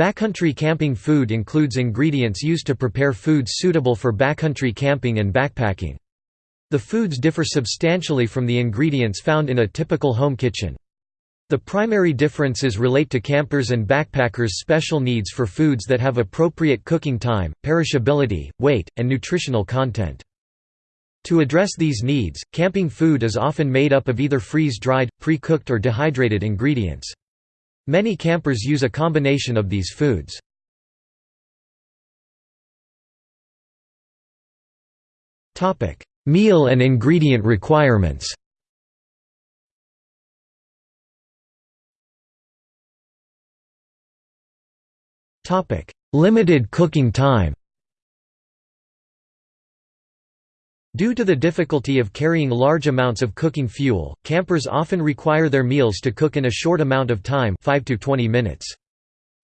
Backcountry camping food includes ingredients used to prepare foods suitable for backcountry camping and backpacking. The foods differ substantially from the ingredients found in a typical home kitchen. The primary differences relate to campers' and backpackers' special needs for foods that have appropriate cooking time, perishability, weight, and nutritional content. To address these needs, camping food is often made up of either freeze-dried, pre-cooked or dehydrated ingredients. Many campers use a combination of these foods. Meal and ingredient requirements Limited cooking time Due to the difficulty of carrying large amounts of cooking fuel, campers often require their meals to cook in a short amount of time 5 to 20 minutes.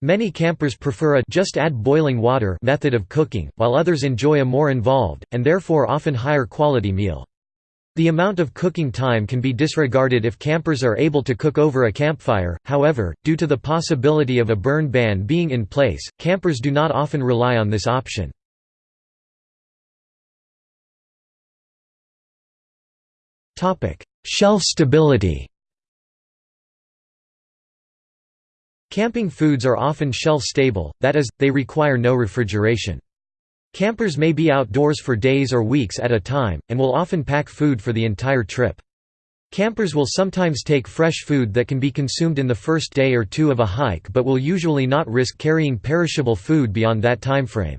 Many campers prefer a just add boiling water method of cooking, while others enjoy a more involved, and therefore often higher quality meal. The amount of cooking time can be disregarded if campers are able to cook over a campfire, however, due to the possibility of a burn ban being in place, campers do not often rely on this option. Shelf stability Camping foods are often shelf-stable, that is, they require no refrigeration. Campers may be outdoors for days or weeks at a time, and will often pack food for the entire trip. Campers will sometimes take fresh food that can be consumed in the first day or two of a hike but will usually not risk carrying perishable food beyond that timeframe.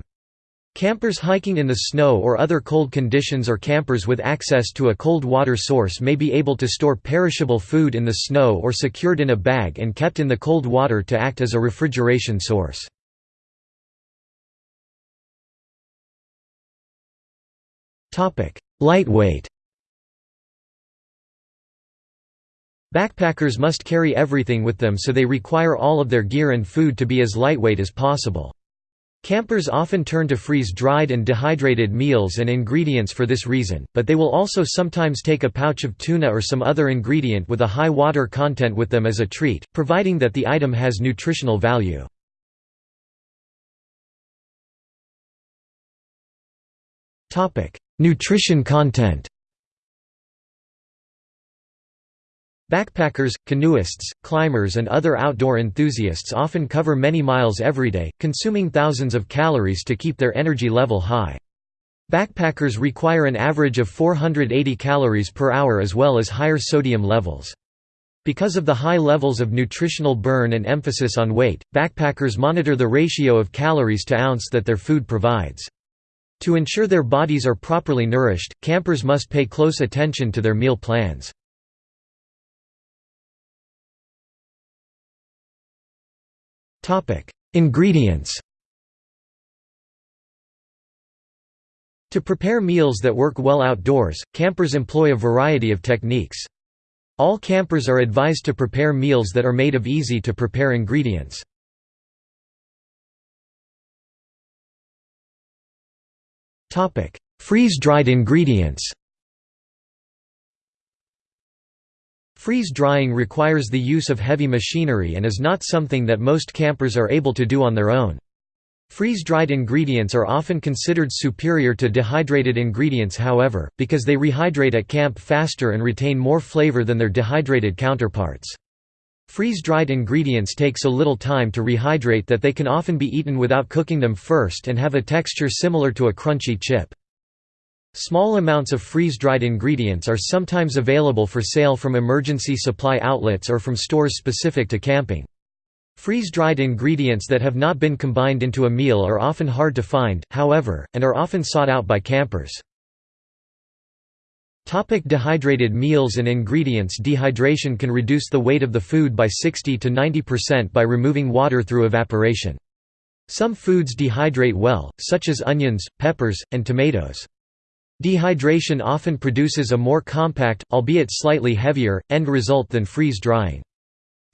Campers hiking in the snow or other cold conditions or campers with access to a cold water source may be able to store perishable food in the snow or secured in a bag and kept in the cold water to act as a refrigeration source. Lightweight Backpackers must carry everything with them so they require all of their gear and food to be as lightweight as possible. Campers often turn to freeze-dried and dehydrated meals and ingredients for this reason, but they will also sometimes take a pouch of tuna or some other ingredient with a high water content with them as a treat, providing that the item has nutritional value. Nutrition content Backpackers, canoeists, climbers and other outdoor enthusiasts often cover many miles every day, consuming thousands of calories to keep their energy level high. Backpackers require an average of 480 calories per hour as well as higher sodium levels. Because of the high levels of nutritional burn and emphasis on weight, backpackers monitor the ratio of calories to ounce that their food provides. To ensure their bodies are properly nourished, campers must pay close attention to their meal plans. Ingredients To prepare meals that work well outdoors, campers employ a variety of techniques. All campers are advised to prepare meals that are made of easy-to-prepare ingredients. Freeze-dried ingredients Freeze-drying requires the use of heavy machinery and is not something that most campers are able to do on their own. Freeze-dried ingredients are often considered superior to dehydrated ingredients however, because they rehydrate at camp faster and retain more flavor than their dehydrated counterparts. Freeze-dried ingredients take so little time to rehydrate that they can often be eaten without cooking them first and have a texture similar to a crunchy chip. Small amounts of freeze-dried ingredients are sometimes available for sale from emergency supply outlets or from stores specific to camping. Freeze-dried ingredients that have not been combined into a meal are often hard to find, however, and are often sought out by campers. Topic dehydrated meals and ingredients Dehydration can reduce the weight of the food by 60 to 90% by removing water through evaporation. Some foods dehydrate well, such as onions, peppers, and tomatoes. Dehydration often produces a more compact, albeit slightly heavier, end result than freeze-drying.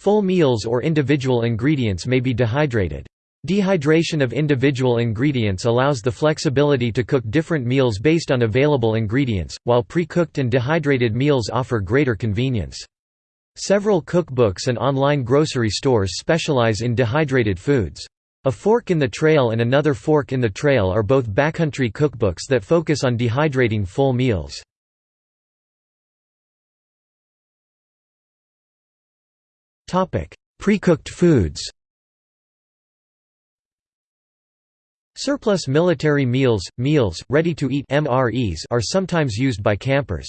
Full meals or individual ingredients may be dehydrated. Dehydration of individual ingredients allows the flexibility to cook different meals based on available ingredients, while pre-cooked and dehydrated meals offer greater convenience. Several cookbooks and online grocery stores specialize in dehydrated foods. A Fork in the Trail and Another Fork in the Trail are both backcountry cookbooks that focus on dehydrating full meals. Pre-cooked foods Surplus military meals, meals, ready to eat MREs are sometimes used by campers.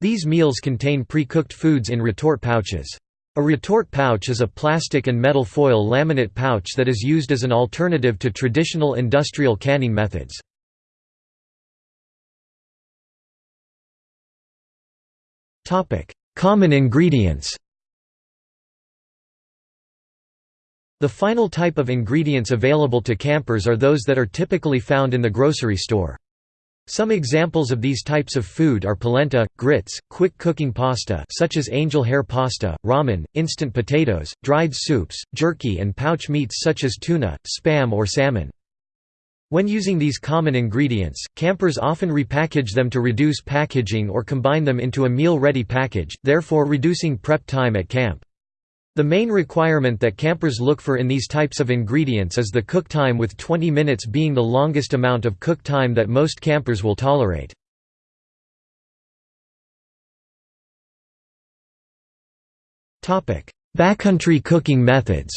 These meals contain pre-cooked foods in retort pouches. A retort pouch is a plastic and metal foil laminate pouch that is used as an alternative to traditional industrial canning methods. Common ingredients The final type of ingredients available to campers are those that are typically found in the grocery store. Some examples of these types of food are polenta, grits, quick cooking pasta such as angel hair pasta, ramen, instant potatoes, dried soups, jerky and pouch meats such as tuna, spam or salmon. When using these common ingredients, campers often repackage them to reduce packaging or combine them into a meal-ready package, therefore reducing prep time at camp. The main requirement that campers look for in these types of ingredients is the cook time with 20 minutes being the longest amount of cook time that most campers will tolerate. Backcountry cooking methods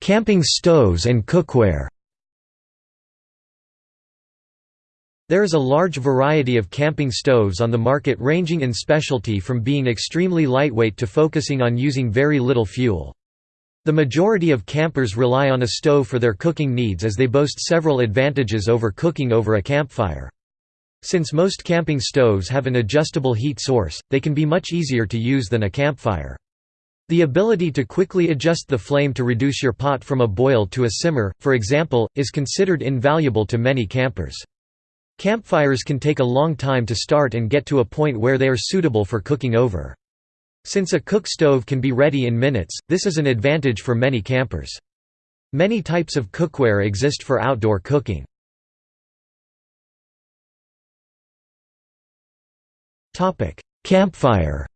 Camping stoves and cookware There is a large variety of camping stoves on the market ranging in specialty from being extremely lightweight to focusing on using very little fuel. The majority of campers rely on a stove for their cooking needs as they boast several advantages over cooking over a campfire. Since most camping stoves have an adjustable heat source, they can be much easier to use than a campfire. The ability to quickly adjust the flame to reduce your pot from a boil to a simmer, for example, is considered invaluable to many campers. Campfires can take a long time to start and get to a point where they are suitable for cooking over. Since a cook stove can be ready in minutes, this is an advantage for many campers. Many types of cookware exist for outdoor cooking. Campfire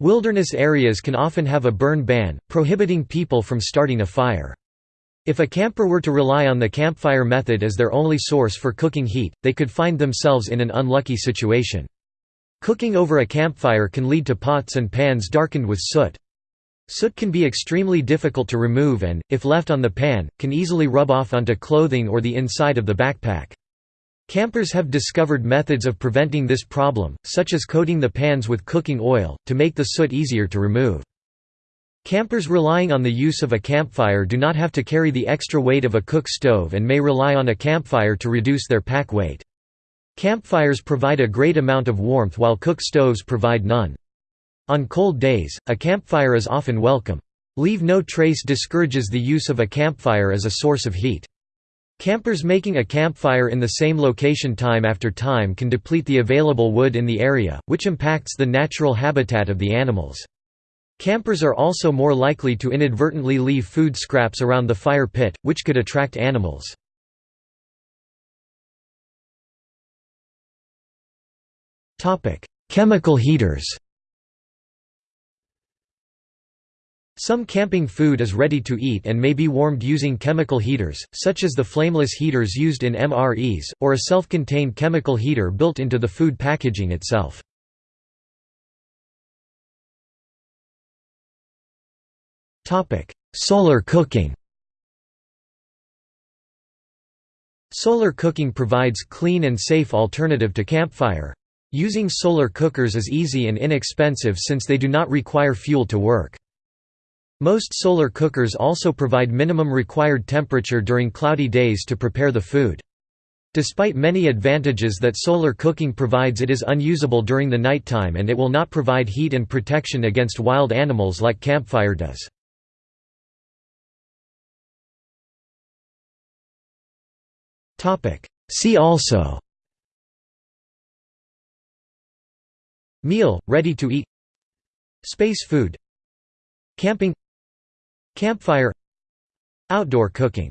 Wilderness areas can often have a burn ban, prohibiting people from starting a fire. If a camper were to rely on the campfire method as their only source for cooking heat, they could find themselves in an unlucky situation. Cooking over a campfire can lead to pots and pans darkened with soot. Soot can be extremely difficult to remove and, if left on the pan, can easily rub off onto clothing or the inside of the backpack. Campers have discovered methods of preventing this problem, such as coating the pans with cooking oil, to make the soot easier to remove. Campers relying on the use of a campfire do not have to carry the extra weight of a cook stove and may rely on a campfire to reduce their pack weight. Campfires provide a great amount of warmth while cook stoves provide none. On cold days, a campfire is often welcome. Leave no trace discourages the use of a campfire as a source of heat. Campers making a campfire in the same location time after time can deplete the available wood in the area, which impacts the natural habitat of the animals. Campers are also more likely to inadvertently leave food scraps around the fire pit, which could attract animals. Chemical heaters Some camping food is ready to eat and may be warmed using chemical heaters, such as the flameless heaters used in MREs, or a self-contained chemical heater built into the food packaging itself. Topic: Solar cooking. Solar cooking provides clean and safe alternative to campfire. Using solar cookers is easy and inexpensive since they do not require fuel to work. Most solar cookers also provide minimum required temperature during cloudy days to prepare the food. Despite many advantages that solar cooking provides it is unusable during the nighttime and it will not provide heat and protection against wild animals like campfire does. See also. Meal, ready to eat. Space food. Camping. Campfire. Outdoor cooking